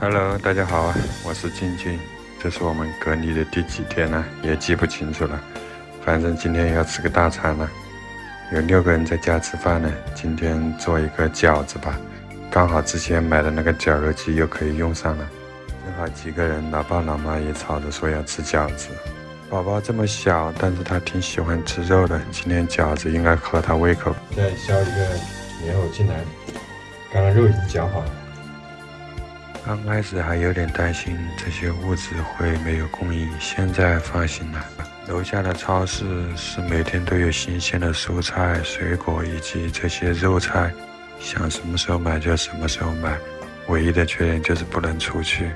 Hello，大家好啊，我是静静。这是我们隔离的第几天呢？也记不清楚了。反正今天要吃个大餐了，有六个人在家吃饭呢。今天做一个饺子吧，刚好之前买的那个绞肉机又可以用上了。正好几个人，老爸老妈也吵着说要吃饺子。宝宝这么小，但是他挺喜欢吃肉的。今天饺子应该合他胃口。再削一个莲藕进来，刚刚肉已经绞好了。刚开始还有点担心这些物资会没有供应，现在放心了。楼下的超市是每天都有新鲜的蔬菜、水果以及这些肉菜，想什么时候买就什么时候买。唯一的缺点就是不能出去，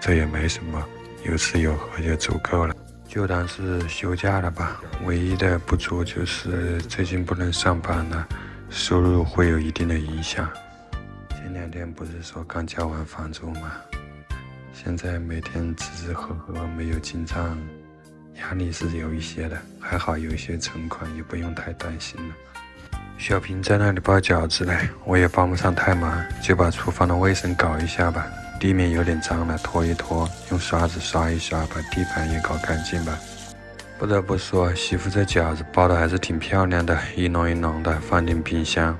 这也没什么，有吃有喝就足够了。就当是休假了吧。唯一的不足就是最近不能上班了，收入会有一定的影响。前两天不是说刚交完房租吗？现在每天吃吃喝喝没有进账，压力是有一些的。还好有一些存款，也不用太担心了。小平在那里包饺子嘞，我也帮不上太忙，就把厨房的卫生搞一下吧。地面有点脏了，拖一拖，用刷子刷一刷，把地板也搞干净吧。不得不说，媳妇这饺子包的还是挺漂亮的，一笼一笼的，放进冰箱。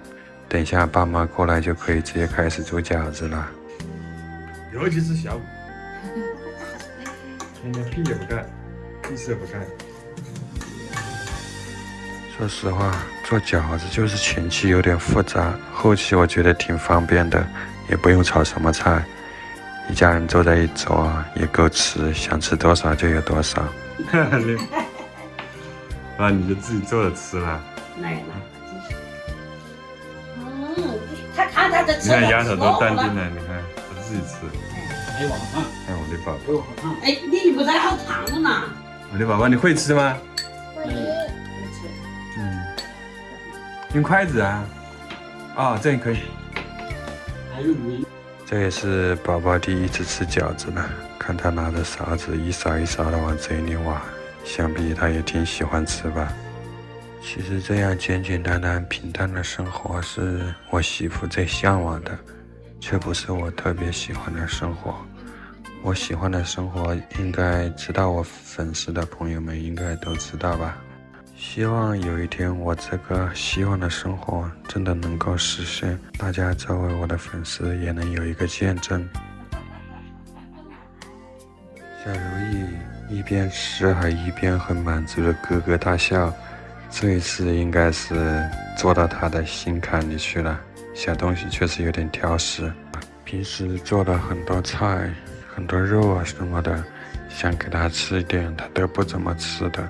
等一下，爸妈过来就可以直接开始做饺子了。尤其是小五，天天屁也不干，屁事也不干。说实话，做饺子就是前期有点复杂，后期我觉得挺方便的，也不用炒什么菜，一家人坐在一桌也够吃，想吃多少就有多少。那，你就自己做着吃了。来了。你看丫头都淡定了，你看她自己吃。哎，我好烫！哎，我的宝宝。我好烫！哎，你不是好烫的嘛？我的宝宝，你会吃吗？会。吃。嗯。用筷子啊？哦，这样可以。还有鱼。这也是宝宝第一次吃饺子呢，看他拿着勺子一勺一勺的往嘴里挖，想必他也挺喜欢吃吧。其实这样简简单单、平淡的生活是我媳妇最向往的，却不是我特别喜欢的生活。我喜欢的生活，应该知道我粉丝的朋友们应该都知道吧。希望有一天我这个希望的生活真的能够实现，大家作为我的粉丝也能有一个见证。小如意一边吃还一边很满足的咯咯大笑。这一次应该是做到他的心坎里去了。小东西确实有点挑食，平时做了很多菜、很多肉啊什么的，想给他吃一点，他都不怎么吃的。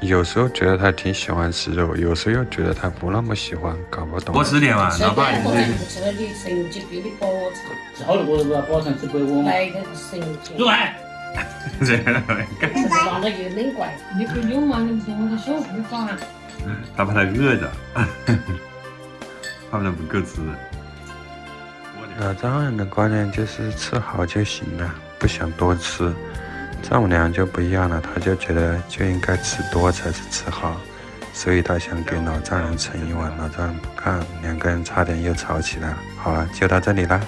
有时候觉得他挺喜欢吃肉，有时候又觉得他不那么喜欢，搞不懂。多吃点嘛，老爸。不吃了你神经病 他怕他饿着，怕他不够吃。老丈人的观念就是吃好就行了，不想多吃。丈母娘就不一样了，她就觉得就应该吃多才是吃好，所以她想给老丈人盛一碗，老丈人不干，两个人差点又吵起来了。好了，就到这里了。